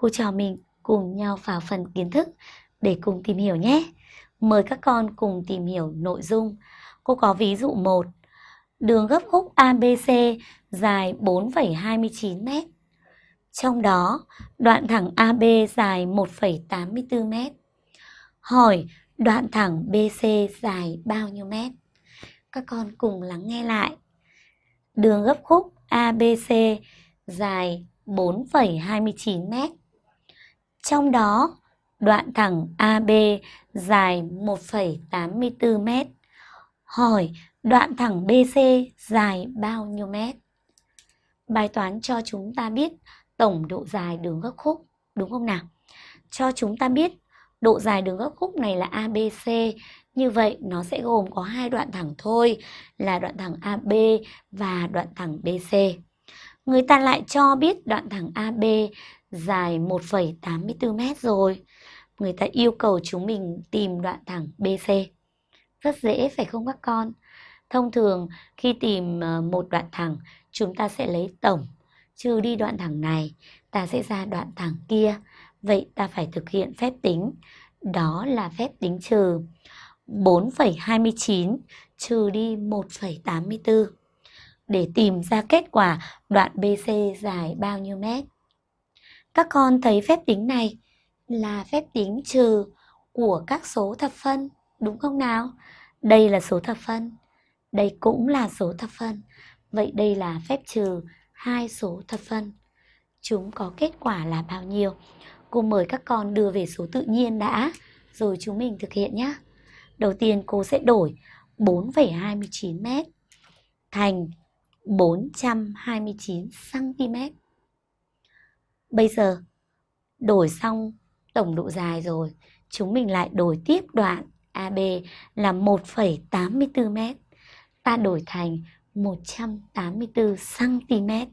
cô trò mình cùng nhau vào phần kiến thức để cùng tìm hiểu nhé. Mời các con cùng tìm hiểu nội dung. Cô có ví dụ 1. Đường gấp khúc ABC dài 4,29 m. Trong đó, đoạn thẳng AB dài 1,84 m. Hỏi đoạn thẳng BC dài bao nhiêu mét? Các con cùng lắng nghe lại. Đường gấp khúc ABC dài 4,29 m. Trong đó, đoạn thẳng AB dài 1,84 m. Hỏi đoạn thẳng BC dài bao nhiêu mét? Bài toán cho chúng ta biết tổng độ dài đường gấp khúc, đúng không nào? Cho chúng ta biết độ dài đường gấp khúc này là ABC, như vậy nó sẽ gồm có hai đoạn thẳng thôi, là đoạn thẳng AB và đoạn thẳng BC. Người ta lại cho biết đoạn thẳng AB dài 1,84 m rồi. Người ta yêu cầu chúng mình tìm đoạn thẳng BC. Rất dễ phải không các con? Thông thường khi tìm ờ, một đoạn thẳng, chúng ta sẽ lấy tổng trừ đi đoạn thẳng này, ta sẽ ra đoạn thẳng kia. Vậy ta phải thực hiện phép tính. Đó là phép tính trừ 4,29 trừ đi 1,84 để tìm ra kết quả đoạn BC dài bao nhiêu mét. Các con thấy phép tính này là phép tính trừ của các số thập phân, đúng không nào? Đây là số thập phân, đây cũng là số thập phân. Vậy đây là phép trừ hai số thập phân. Chúng có kết quả là bao nhiêu? Cô mời các con đưa về số tự nhiên đã, rồi chúng mình thực hiện nhé. Đầu tiên cô sẽ đổi 4,29m thành 429cm. Bây giờ đổi xong tổng độ dài rồi, chúng mình lại đổi tiếp đoạn AB là 1,84m. Ta đổi thành 184cm.